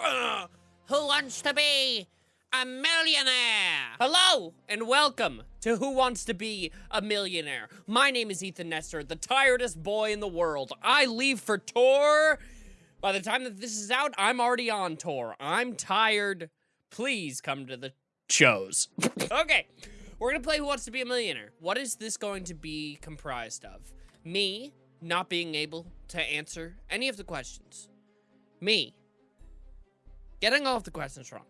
Who wants to be a millionaire? Hello and welcome to Who Wants to Be a Millionaire. My name is Ethan Nestor, the tiredest boy in the world. I leave for tour. By the time that this is out, I'm already on tour. I'm tired. Please come to the shows. okay, we're gonna play Who Wants to Be a Millionaire. What is this going to be comprised of? Me not being able to answer any of the questions. Me getting all of the questions wrong.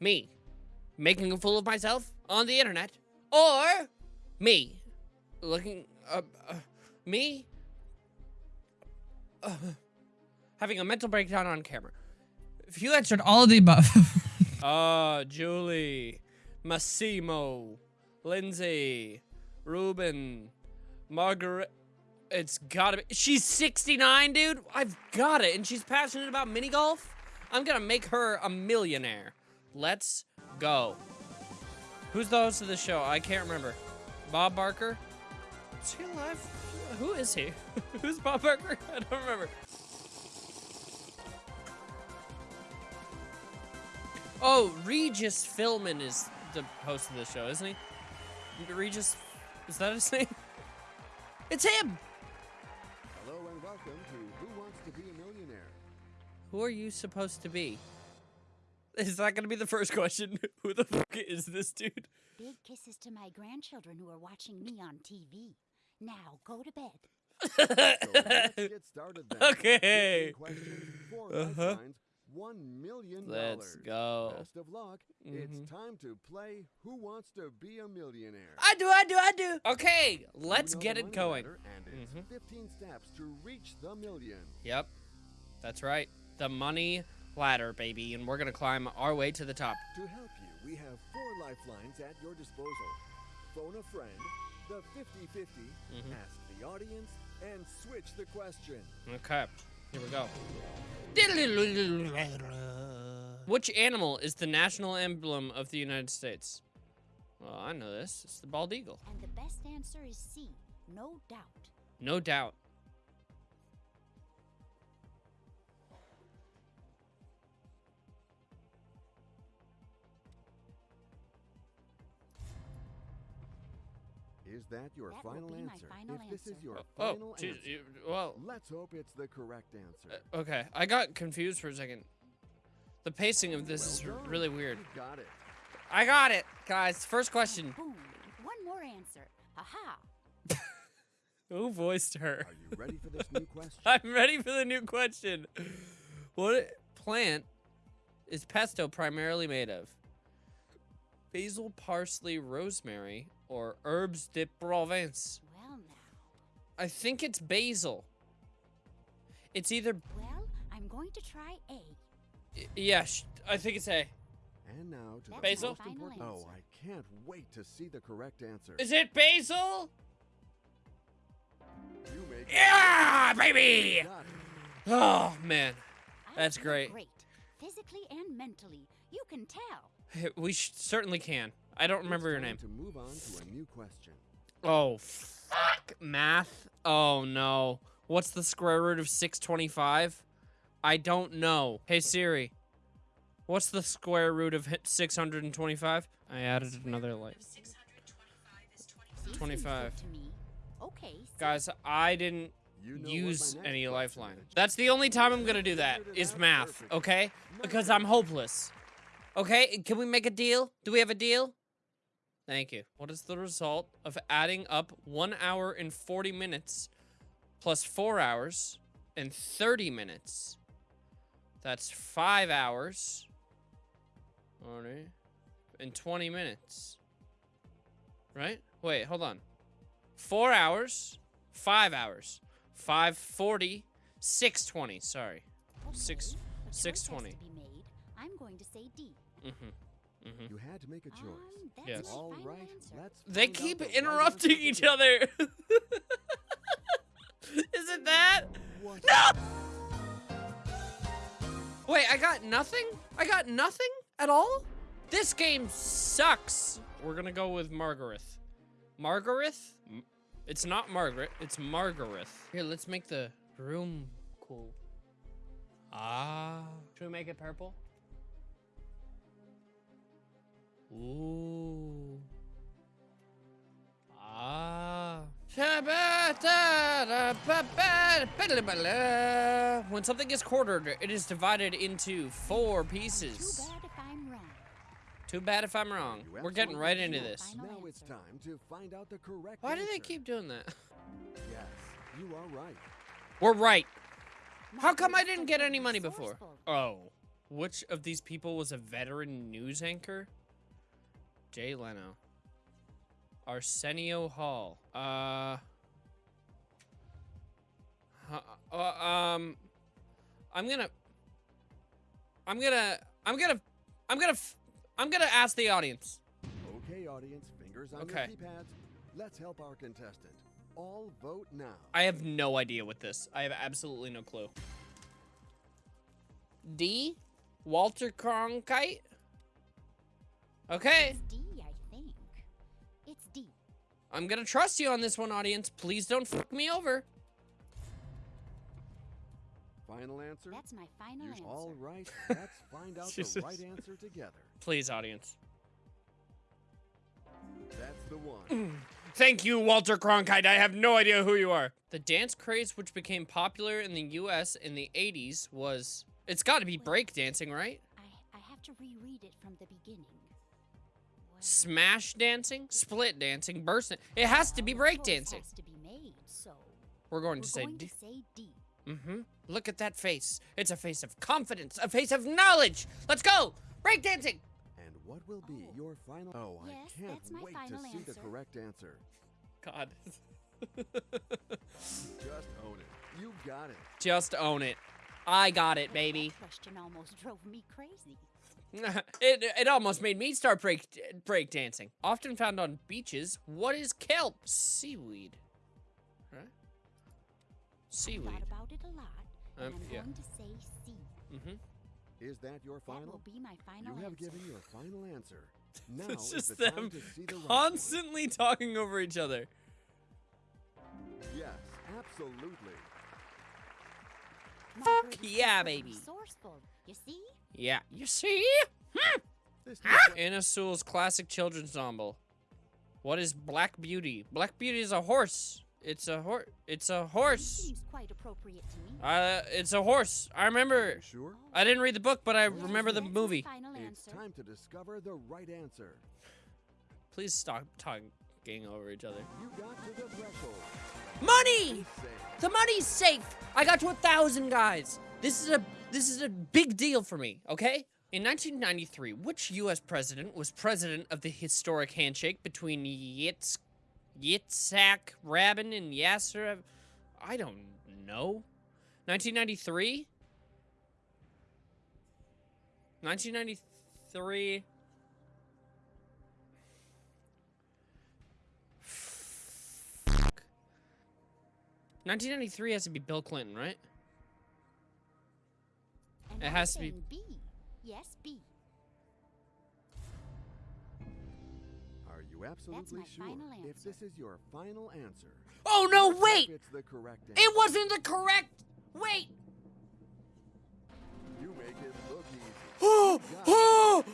Me making a fool of myself on the internet. Or me looking, uh, uh me uh, having a mental breakdown on camera. If you answered all of the above. Ah, uh, Julie, Massimo, Lindsay, Ruben, Margaret. It's gotta be. She's 69, dude. I've got it. And she's passionate about mini golf. I'm gonna make her a millionaire. Let's go. Who's the host of the show? I can't remember. Bob Barker? Is he alive? Who is he? Who's Bob Barker? I don't remember. Oh, Regis Philbin is the host of the show, isn't he? Regis, is that his name? It's him! Who are you supposed to be? Is that gonna be the first question? Who the fuck is this dude? Big kisses to my grandchildren who are watching me on TV. Now go to bed. so let's get started then. Okay. Four Uh-huh. lifelines, one million dollars. Let's go. Best of luck. Mhm. It's time to play Who Wants to Be a Millionaire? I do, I do, I do. Okay, let's know get it going. ladder, And it's Mhm. 15 steps to reach the million. Yep, that's right. The money ladder, baby, and we're gonna climb our way to the top. To help you, we have four lifelines at your disposal. Phone a friend, the 50-50, Mhm. ask the audience, and switch the question. Okay, here we go. Which animal is the national emblem of the United States? Well, I know this. It's the bald eagle. And the best answer is C. No doubt. No doubt. Is that your That will final be my answer? final if this is your Oh, final geez, answer, you- well, let's hope it's the correct answer. uh, okay. I got confused for a second. The pacing of this is Well r- done. really weird. You got it. I got it, guys. First question. Boom. One more answer. Aha. Who voiced her? Are you ready for this new question? I'm ready for the new question. What plant is pesto primarily made of? Basil, parsley, rosemary, or herbes de Provence? Well now. I think it's basil. It's either Well, I'm going to try A. y- yeah, I think it's A. And now to the Basil? most Final important. Oh. I can't wait to see the correct answer. Is it basil? You make Yeah, baby! Oh man, That's great. Great. Physically and mentally. You can tell. we certainly can. I don't remember your name. To move on to a new question. Oh, fuck. Math? Oh, no. What's the square root of 625? I don't know. Hey, Siri. What's the square root of 625? I added another light. Seems good 25. Okay. Guys, I didn't You know use any lifeline. is. That's the only time I'm gonna do that, is math, okay? Because I'm hopeless. Okay, can we make a deal? Do we have a deal? Thank you. What is the result of adding up 1 hour and 40 minutes plus 4 hours and 30 minutes? That's 5 hours. Alright. And 20 minutes. Right? Wait, hold on. 4 hours, 5 hours, 540, 620, sorry. okay, six- a choice has 620. to be made. I'm going to say D. Mm-hmm. Mm-hmm. You had to make a choice. Um, Yes. my All final right, answer. let's. They keep the interrupting each together. other. Is it that? What? No! Wait, I got nothing? I got nothing at all? This game sucks. We're gonna go with Margareth. Margareth? It's not Margaret, it's Margareth. Here, let's make the room cool. Ah. Should we make it purple? Ooh. Ah. When something is quartered, it is divided into four Too pieces. bad if I'm wrong. Too bad if I'm wrong. We're getting right into this. Now it's time to find out the correct Why do they keep doing that? Yes, you are right. We're right. How come I didn't get any money before? Oh. Which of these people was a veteran news anchor? Jay Leno. Arsenio Hall. Uh. uh, um. I'm gonna. I'm gonna. I'm gonna. I'm gonna. f- I'm gonna ask the audience. Okay, audience, fingers on Okay. your keypads. Let's help our contestant. All vote now. I have no idea what this. I have absolutely no clue. D. Walter Cronkite. Okay. It's D, I'm gonna trust you on this one, audience. Please don't fuck me over. Final answer? That's my final You- answer. All right, let's find out the right answer together. Please, audience. That's the one. Thank you, Walter Cronkite. I have no idea who you are. The dance craze, which became popular in the U.S. in the 80s, was. It's got to be breakdancing, right? I, I have to reread it from the beginning. Well, Smash dancing, split dancing, burst. It has to be well, the choice breakdancing. has to be made, so We're going we're to say going D. to say D. Mm-hmm. Look at that face. It's a face of confidence, a face of knowledge. Let's go! Breakdancing! And what will be Oh. your final? Oh, Yes, I can't that's my wait to final see the answer. correct answer. God. Just own it. You got it. Just own it. I got it, baby. That question almost drove me crazy. it, it almost made me start break break dancing. Often found on beaches, what is kelp? Seaweed. Right? I Seaweed. thought about it a lot, and Um, I'm yeah. going to say C. Mm-hmm. Is that your That will final? be my final You have answer. given your final answer. Now It's just the them to see right constantly talking over each other. Yes, absolutely. Fuck yeah, baby. Resourceful. You see? Yeah, you see? Hmm. This Anna Sewell's classic children's novel. What is Black Beauty? Black Beauty is a horse. It's a horse. It's a horse. Seems quite appropriate to me. Uh, it's a horse. I remember. sure? I didn't read the book, but I Yes, remember the movie. final It's answer. time to discover the right answer. Please stop talking over each other. You got to the threshold. Money! The money's safe. I got to a thousand guys. This is a this is a big deal for me. Okay. In 1993, which U.S. president was president of the historic handshake between Yitz, Yitzhak Rabin and Yasser? I don't know. 1993. 1993. Fuck. 1993 has to be Bill Clinton, right? And It has to be- B. Yes, B. Are you absolutely my sure? final If this is your final answer, Oh no, wait! It's the correct answer. It wasn't the correct. Wait. You make it look easy. Oh, You got it. oh,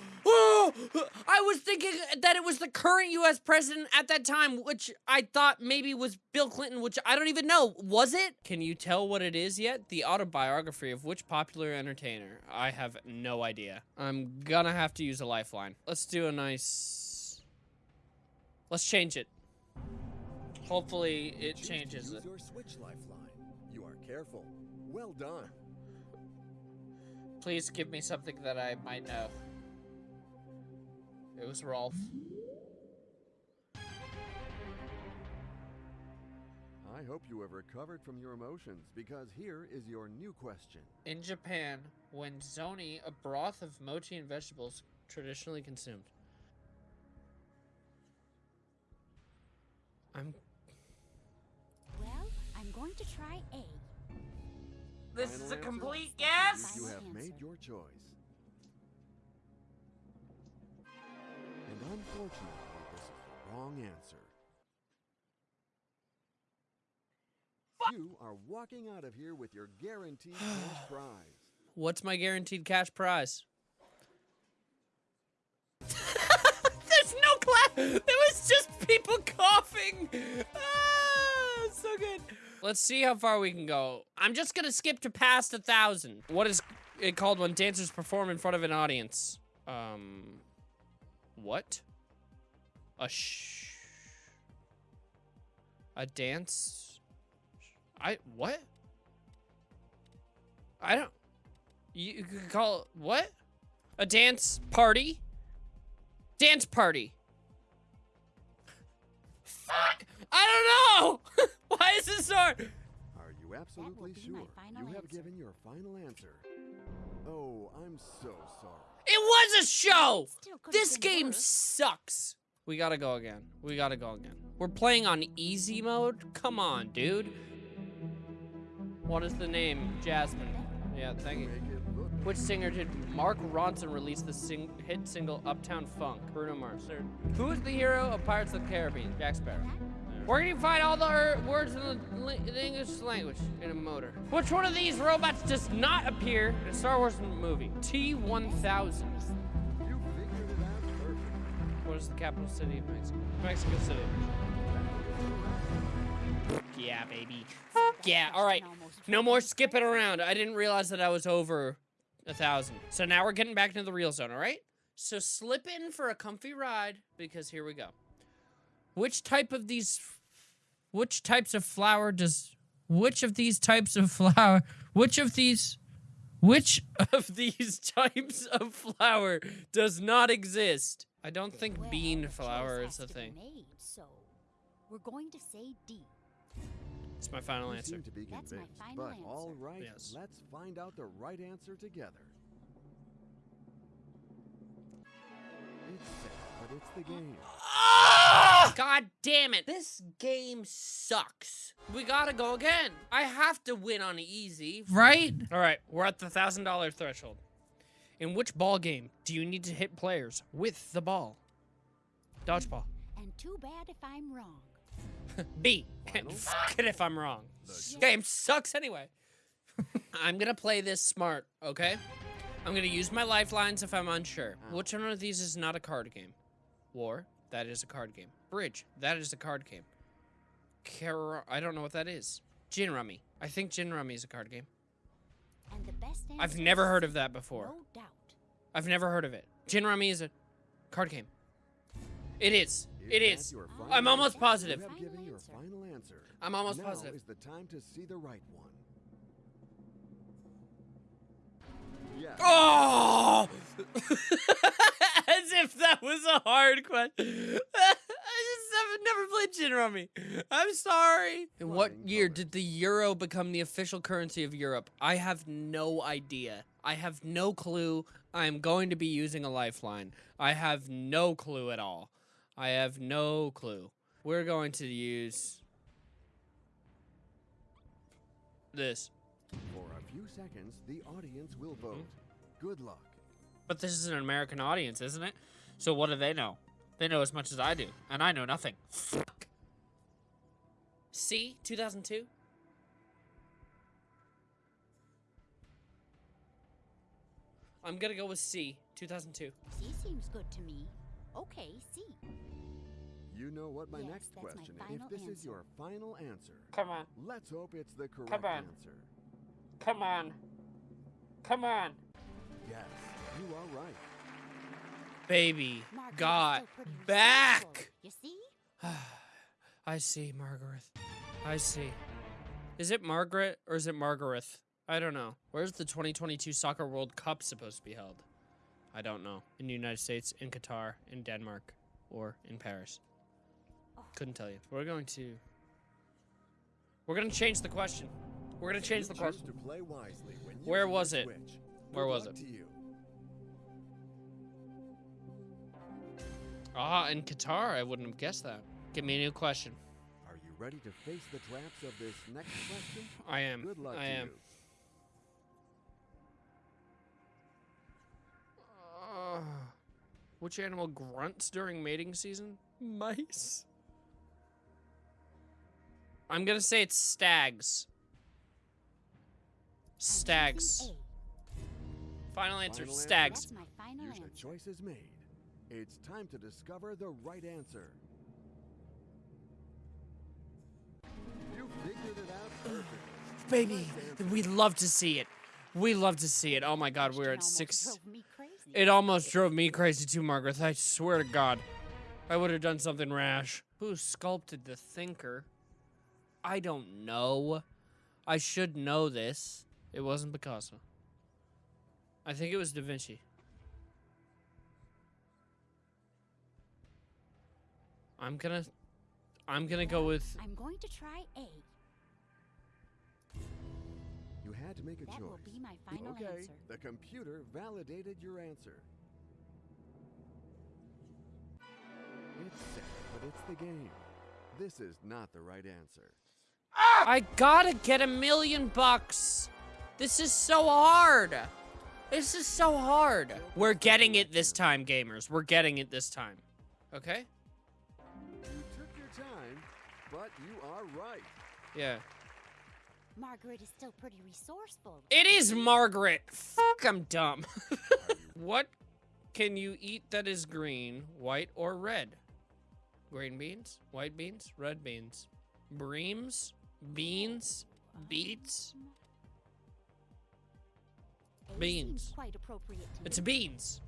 oh. I was thinking that it was the current U.S. president at that time, which I thought maybe was Bill Clinton, which I don't even know. Was it? Can you tell what it is yet? The autobiography of which popular entertainer? I have no idea. I'm gonna have to use a lifeline. Let's do a nice. Let's change it. Hopefully, it Choose changes use it. your switch lifeline. You are careful. Well done. Please give me something that I might know. It was Rolf. I hope you have recovered from your emotions because here is your new question. In Japan, when zoni, a broth of mochi and vegetables, traditionally consumed. I'm. Well, I'm going to try A. This Final is a answer? complete You guess. Final have made your choice. Unfortunately, this is the wrong answer. You are walking out of here with your guaranteed cash prize. What's my guaranteed cash prize? There's no clap. There was just people coughing. Ah, so good. Let's see how far we can go. I'm just gonna skip to past a thousand. What is it called when dancers perform in front of an audience? Um, what? A sh. A dance. I what? I don't. You, you could call it what? A dance party? Dance party. Fuck! I don't know! Why is this so hard? Are you absolutely be my sure you have answer. given your final answer? Oh, I'm so sorry. It was a show! This game worse. sucks. We gotta go again. We gotta go again. We're playing on easy mode? Come on, dude. What is the name? Jasmine. Yeah, thank you. Make it look Which singer did Mark Ronson release the sing hit single Uptown Funk? Bruno Mars. Who is the hero of Pirates of the Caribbean? Jack Sparrow. Where can you find all the er- words in the, in the English language in a motor? Which one of these robots does not appear in a Star Wars movie? T-1000. You figured it out perfectly. What is the capital city of Mexico? Mexico City. Yeah, baby. Yeah, all right. No more skipping around. I didn't realize that I was over a thousand. So now we're getting back into the real zone, all right? So slip in for a comfy ride because here we go. Which type of these, which types of flower does, which of these types of flower, which of these, which of these types of flower does not exist? I don't think Well, bean the flower is a thing. made, so we're going to say D. It's my final You answer. to be That's my convinced, final but answer. all right, Yes. let's find out the right answer together. It's sad, but it's the game. Ah! Ah! God damn it. This game sucks. We gotta go again. I have to win on easy. Right? All right, we're at the thousand dollar threshold. In which ball game do you need to hit players with the ball? Dodgeball. And too bad if I'm wrong. B. Fuck it if I'm wrong. This game sucks anyway. I'm gonna play this smart, okay? I'm gonna use my lifelines if I'm unsure. Which one of these is not a card game? War, that is a card game. Bridge, that is a card game. Car- I don't know what that is. Gin Rummy. I think Gin Rummy is a card game. And the best I've never heard of that before. No doubt. I've never heard of it. Gin Rummy is a card game. It is. It Is that is. your I'm almost positive. Final your final answer. I'm almost now positive. is the time to see the right one. Yes. Oh! As if that was a hard question. I just have never played Gin Rummy. I'm sorry. In what year did the euro become the official currency of Europe? I have no idea. I have no clue. I am going to be using a lifeline. I have no clue at all. I have no clue. We're going to use this. For a few seconds, the audience will hmm? vote. Good luck. But this is an American audience, isn't it? So what do they know? They know as much as I do, and I know nothing. Fuck. C, 2002? I'm gonna go with C, 2002. C seems good to me. Okay, C. You know what my Yes, next that's my question. final if this is your final answer, Come on, let's hope it's the correct Come on. answer. come on, come on. Yes, you are right. Baby, Margaret got still back. You see? I see, Margaret. I see. Is it Margaret or is it Margaret? I don't know. Where's the 2022 Soccer World Cup supposed to be held? I don't know. In the United States, in Qatar, in Denmark, or in Paris. Couldn't tell you. We're going to. We're gonna change the question. We're gonna change the question. to play wisely when Where was it? Where Good was luck it? Ah, in Qatar, I wouldn't have guessed that. Give me a new question. Are you ready to face the traps of this next question? I am. Good luck I to am. you. Uh, which animal grunts during mating season? Mice. I'm gonna say it's stags. Stags. Final answer. Final answer? Stags. That's my final Your answer. choice is made. It's time to discover the right answer. You figured it out perfectly. Baby, we'd love to see it. We love to see it. Oh my god, we're at six. drove me crazy. It almost drove me crazy too, Margaret. I swear to God. I would have done something rash. Who sculpted the thinker? I don't know. I should know this. It wasn't Picasso. I think it was Da Vinci. I'm gonna I'm gonna go with I'm going to try A. You had to make a That choice. will be my final okay, answer. the computer validated your answer. It's sad, but it's the game. This is not the right answer. I gotta get a million bucks. This is so hard. This is so hard. We're getting it this time, gamers. We're getting it this time. Okay? But you are right. Yeah. Margaret is still pretty resourceful. It is Margaret. Fuck, I'm dumb. what can you eat that is green, white, or red? Green beans, white beans, red beans, breams, beans, beets. Beans. Quite appropriate It's beans.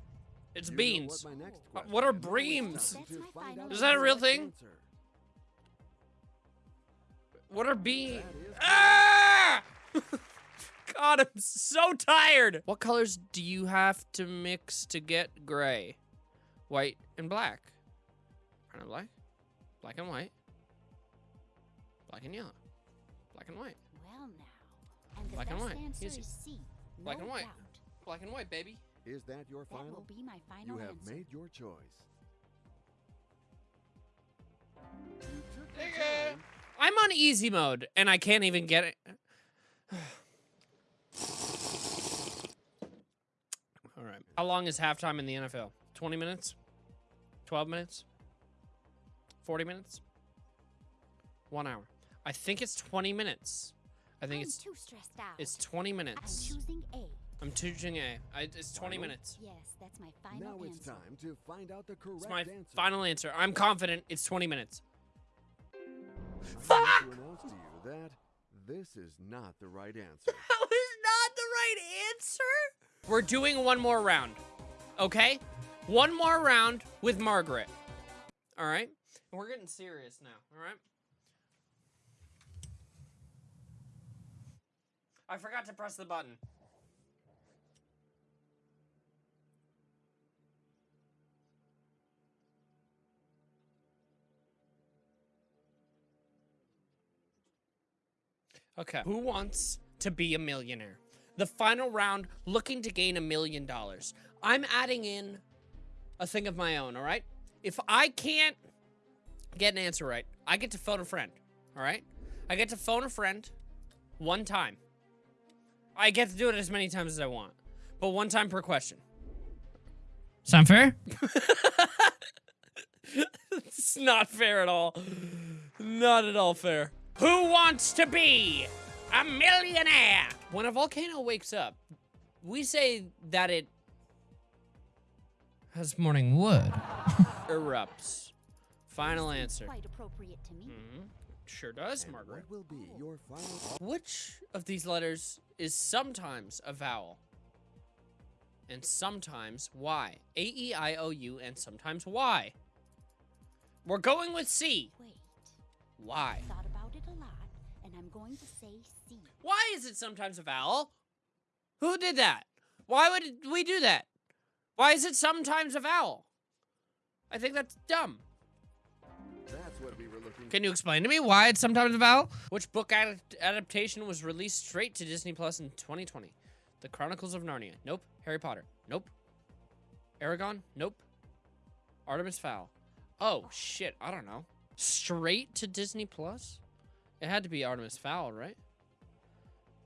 It's You beans. What, my next what are is. Now it's breams? time That's to my find final out Is that a real thing? answer. What are beans? Ah! God, I'm so tired. What colors do you have to mix to get gray? White and black. Brown and black. Black and white. Black and yellow. Black and white. Well now. And the Black and best white. answer Easy. is C. Black no and white. doubt. Black and white, baby. Is that your That final? will be my final You have answer. made your choice. You I'm on easy mode and I can't even get it. All right. How long is halftime in the NFL? 20 minutes? 12 minutes? 40 minutes? One hour. I think it's 20 minutes. I think I'm it's too stressed out. it's 20 minutes. I'm minutes. choosing A. I'm choosing A. I, it's 20 Final? minutes. Yes, that's my final now it's time to find out the correct It's my answer. final answer. I'm confident it's 20 minutes. I need Fuck! to you that this is not the right answer. That was not the right answer. We're doing one more round. Okay? One more round with Margaret. All right? We're getting serious now, all right? I forgot to press the button. Okay. Who wants to be a millionaire? The final round, looking to gain a million dollars. I'm adding in a thing of my own, all right? If I can't get an answer right, I get to phone a friend, all right? I get to phone a friend one time. I get to do it as many times as I want, but one time per question. Sound fair? it's not fair at all. Not at all fair. Who wants to be a millionaire? When a volcano wakes up, we say that it Has morning wood. erupts. Final answer. Quite appropriate to me. Mhm. Sure does, And Margaret. What will be your final? Which of these letters is sometimes a vowel? And sometimes Y. A E I O U and sometimes Y. We're going with C. Wait, Y. thought about it a lot, and I'm going to say C. Why is it sometimes a vowel? Who did that? Why would we do that? Why is it sometimes a vowel? I think that's dumb. That's what we were looking Can you explain to To me me, why it's sometimes a vowel? which book ad- adaptation was released straight to Disney Plus in 2020? The Chronicles of Narnia. Nope. Harry Potter. Nope. Eragon. Nope. Artemis Fowl. Oh, oh. shit, I don't know. Straight to Disney Plus? It had to be Artemis Fowl, right?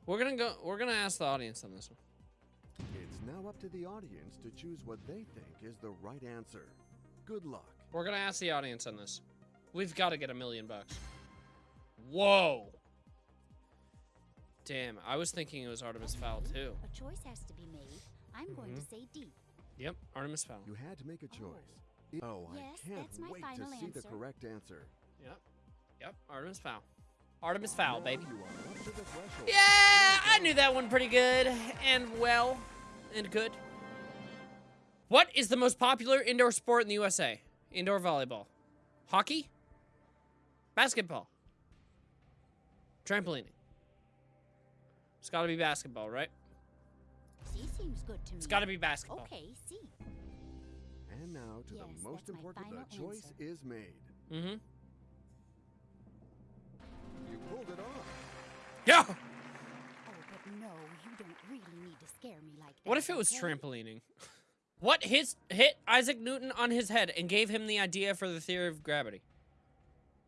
We're gonna go. We're gonna ask the audience on this one. It's now up to the audience to choose what they think is the right answer. Good luck. We're gonna ask the audience on this. We've got to get a million bucks. Whoa. Damn, I was thinking it was Artemis Fowl too. A choice has to be made. I'm going to Mhm. say D. Yep, Artemis Fowl. You had to make a choice. Oh, Yes, I can't that's my wait to final see the correct answer. Yep. Yep, Artemis Fowl. Artemis Fowl, baby. You are up to the threshold. Yeah, I knew that one pretty good and well and good. What is the most popular indoor sport in the USA? Indoor volleyball. Hockey? Basketball. Trampolining. It's gotta be basketball, right? C seems good to me. It's gotta be basketball. Okay, C. And now to Yes, the most important. The choice answer. is made. Mm-hmm. Yeah! Oh, but no, you don't really need to scare me like that. What if it was okay? trampolining? What hit, hit Isaac Newton on his head and gave him the idea for the theory of gravity?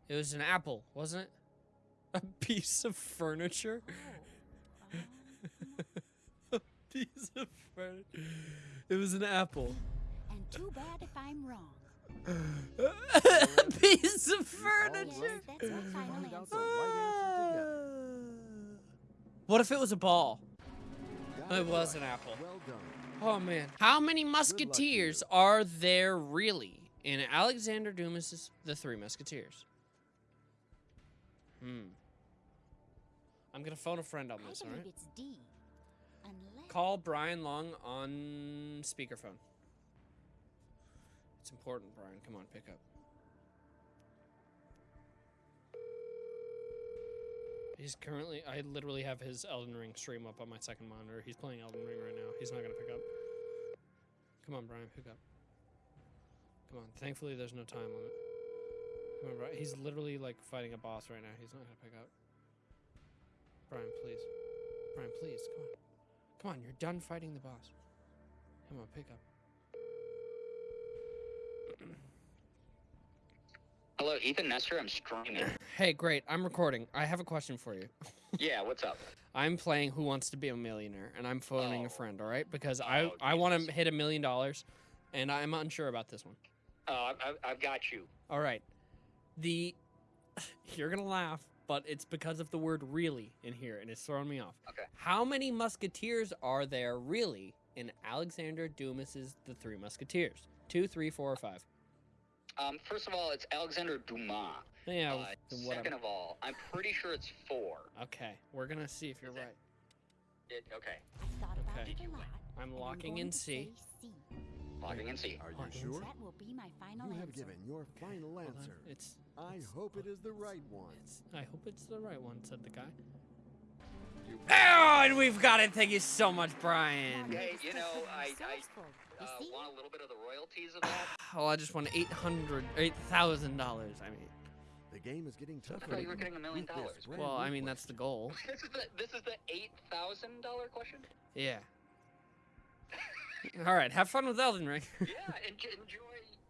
It was an apple, wasn't it? A piece of furniture? Oh, uh-huh. a piece of furniture. It was an apple. and too bad if I'm wrong. a piece of oh, All furniture. right, Yes, that's my let's final find out answer. the right answer together. What if it was a ball? It was an apple. Oh man. How many musketeers are there really in Alexander Dumas's The Three Musketeers? Hmm. I'm gonna phone a friend on I this, believe alright? it's D. Unless Call Brian Long on speakerphone. It's important, Brian. Come on, pick up. He's currently, I literally have his Elden Ring stream up on my second monitor. He's playing Elden Ring right now. He's not gonna pick up. Come on, Brian, pick up. Come on. Thankfully, there's no time limit. Come on, Brian. He's literally like fighting a boss right now. He's not gonna pick up. Brian, please. Brian, please. Come on. Come on, you're done fighting the boss. Come on, pick up. Hello, Ethan Nestor. I'm streaming. Hey, great. I'm recording. I have a question for you. yeah, what's up? I'm playing Who Wants to Be a Millionaire, and I'm phoning a Oh. friend. All right, because I Oh, I want to hit a million dollars, and I'm unsure about this one. Oh, I've, I've got you. All right, the you're gonna laugh, but it's because of the word "really" in here, and it's throwing me off. Okay. How many musketeers are there really in Alexander Dumas's The Three Musketeers? Two, three, four, or five? Um, first of all, it's Alexander Dumas. Yeah. Uh, then whatever. second of all, I'm pretty sure it's four. Okay, we're gonna see if you're Is right. It, okay, I thought about Okay. it a lot. I'm and locking going in C. say C. logging in C. Are you Hold sure? That will be my final You have answer. given your final Hold answer. It's. I it's- hope it is the right one. I hope it's the right one," said the guy. You Oh, and we've got it. Thank you so much, Brian. Hey, you know, I- I, Resourceful. Uh, want a little bit of the royalties of that? Oh, I just won eight hundred, eight thousand dollars. I mean, The game is getting tougher. I thought you were getting a million dollars. well, I mean that's the goal. this is the this is the eight thousand dollar question. Yeah. All right, have fun with Elden Ring. yeah, enjoy, enjoy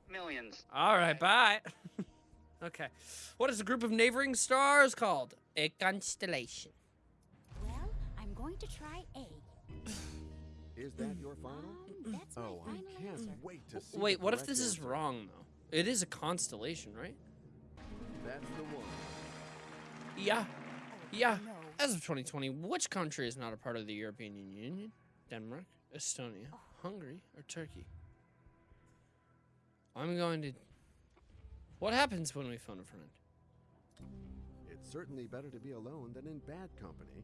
millions. All right, bye. okay, what is a group of neighboring stars called? A constellation. Well, I'm going to try A. Is that your final? Um, that's my Oh, I can't answer. wait to see. Wait, what if correct this is wrong though? It is a constellation, right? That's the one. Yeah. Oh, Yeah. As of 2020, which country is not a part of the European Union? Denmark, Estonia, Hungary, or Turkey? I'm going to. What happens when we phone a friend? It's certainly better to be alone than in bad company.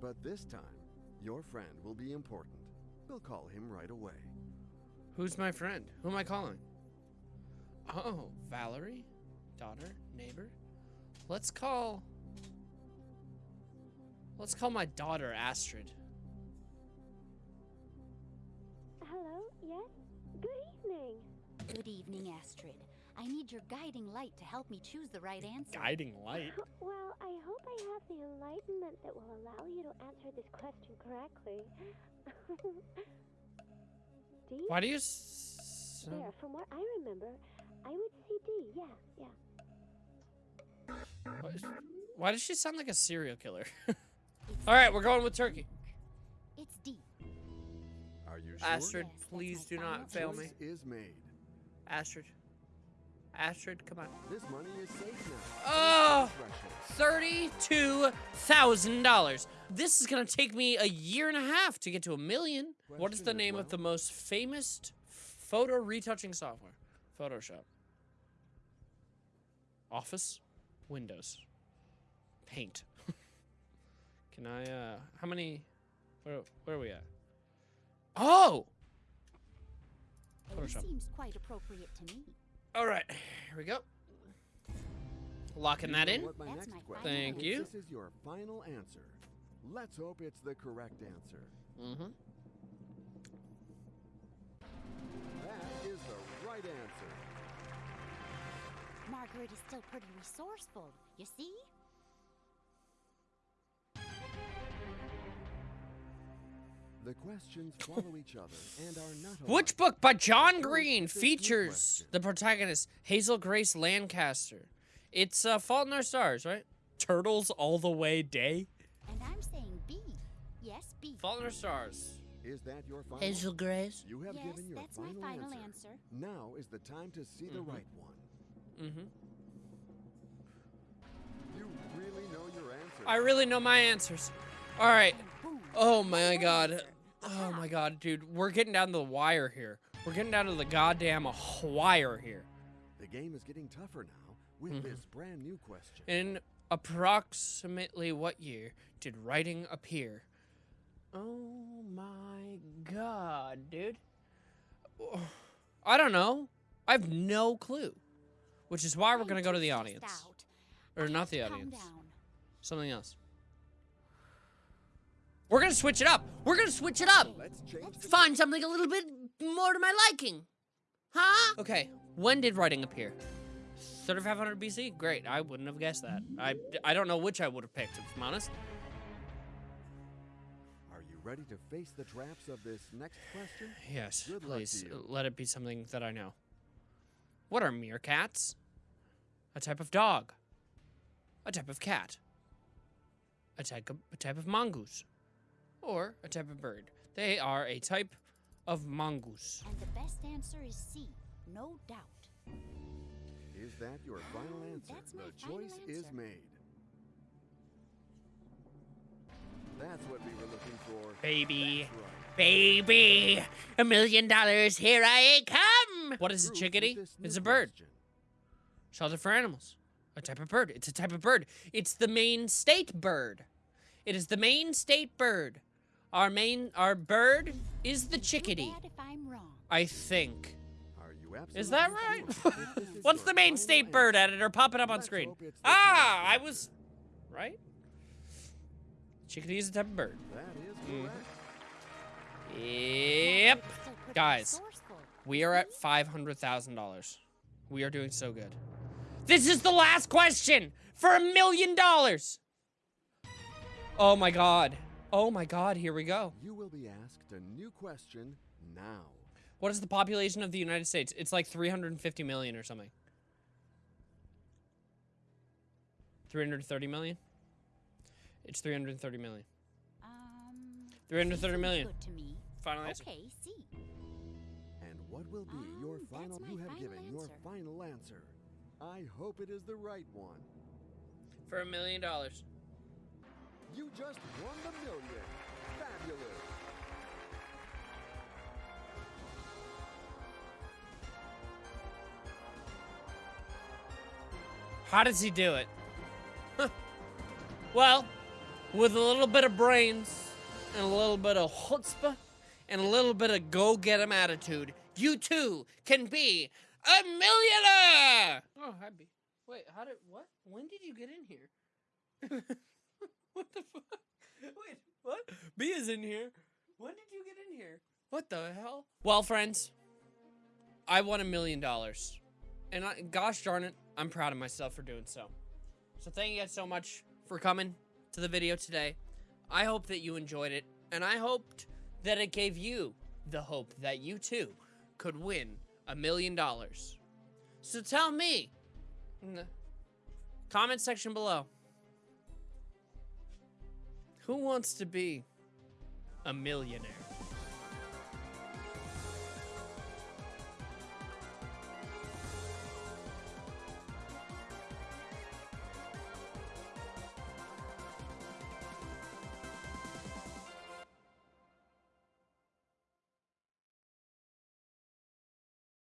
But this time, your friend will be important. We'll call him right away. Who's my friend? Who am I calling? Oh, Valerie? Daughter? Neighbor? Let's call. Let's call my daughter Astrid. Hello, yes? Good evening. Good evening, Astrid. I need your guiding light to help me choose the right answer. Guiding light. Well, I hope I have the enlightenment that will allow you to answer this question correctly. D? Why do you. S- There, from what I remember, I would see D. Yeah, yeah. why- Why does she sound like a serial killer? All right, we're going with Turkey. It's D. Are you sure? Astrid, Yes, please my do not fail me. Is made. Astrid. Astrid, come on. This money is safe now. Oh! Thirty-two thousand dollars. This is gonna take me a year and a half to get to a million. What is the Question as name of the most famous photo retouching software? Photoshop. Office. Windows. Paint. Can I, uh, how many, where, where are we at? Oh! This Photoshop. seems quite appropriate to me. All right, here we go. Locking that in. what my That's next my question Thank you. This is your final answer. Let's hope it's the correct answer. Mm-hmm. That is the right answer. Margaret is still pretty resourceful, you see? The questions follow each other and are not Which book by John Green features the protagonist Hazel Grace Lancaster? It's uh, Fault in Our Stars, right? Turtles all the way day. And I'm saying B. Yes, B. Fault in Our Stars. Is that your final? Hazel Grace. You have yes, given your that's my final, final answer. answer. Now is the time to see the Mhm. right one. Mm-hmm. You really know your answer. I really know my answers. All right. Oh my god. Answer. Oh my god, dude. We're getting down to the wire here. We're getting down to the goddamn wire here. The game is getting tougher now with Mhm. this brand new question. In approximately what year did writing appear? Oh my god, dude. I don't know. I have no clue. Which is why we're going to go to the audience. Or not the audience. Something else. We're going to switch it up. We're going to switch it up. Let's Find something a little bit more to my liking. Huh? Okay, when did writing appear? 3500 BC? Great, I wouldn't have guessed that. I, I don't know which I would have picked, if I'm honest. Are you ready to face the traps of this next question? Yes, Good please, let it be something that I know. What are meerkats? A type of dog. A type of cat. A type of, a type of mongoose. Or a type of bird. They are a type of mongoose. And the best answer is C. No doubt. Is that your final answer? that's my the final choice is made. That's what we were looking for. Baby. Right. Baby, a million dollars, here I come. What is a chickadee? It's a bird. question. Shelter for animals. A type of bird. It's a type of bird. It's the Maine state bird. It is the Maine state bird. Our main, our bird is the chickadee. I'm wrong. I think. Are you absolutely Is that right? if What's the Maine final state bird editor? Pop it up on screen. hope it's the Ah, I was right. Chickadee is a type of bird. That is Mhm. Yep. Margaret is still pretty Guys, We are at five hundred thousand dollars. We are doing so good. This is the last question for a million dollars. Oh my god. Oh my god, here we go. You will be asked a new question now. What is the population of the United States? It's like 350 million or something. 330 million? It's 330 million. Um, C 330 seems million. Good to me. Final answer. Okay, see. And what will be your Um, that's final? You have final given your final answer. I hope it is the right one. For a million dollars. You just won the million. Fabulous. How does he do it? Huh. well, with a little bit of brains and a little bit of chutzpah and a little bit of go get 'em attitude, you too can be a millionaire. Oh, happy. Wait, how did what? When did you get in here? what the fuck? Wait, what? B is in here. When did you get in here? What the hell? Well, friends, I won a million dollars. And I, gosh darn it, I'm proud of myself for doing so. So thank you guys so much for coming to the video today. I hope that you enjoyed it, and I hoped that it gave you the hope that you too could win a million dollars. So tell me in the comment section below who wants to be a millionaire?